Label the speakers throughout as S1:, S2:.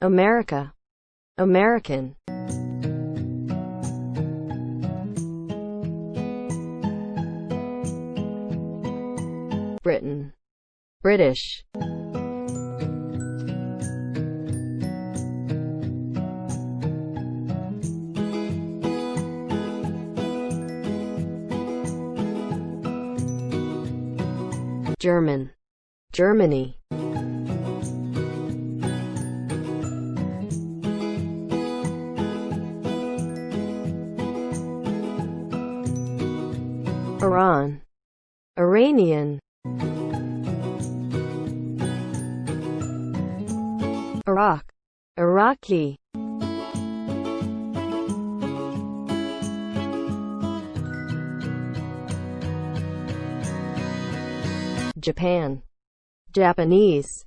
S1: America, American. Britain, British. German, Germany. Iran, Iranian. Iraq, Iraqi. Japan, Japanese.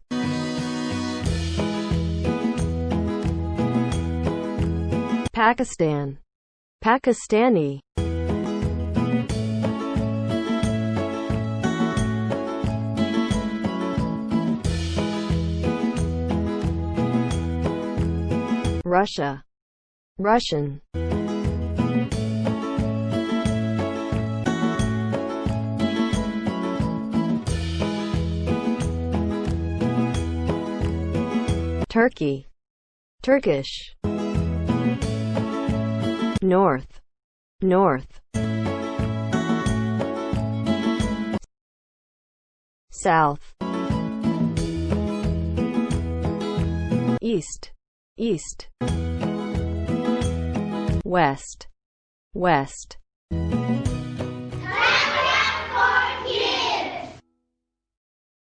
S1: Pakistan, Pakistani. Russia, Russian. Turkey, Turkish. North, North. South, East, East. West, West.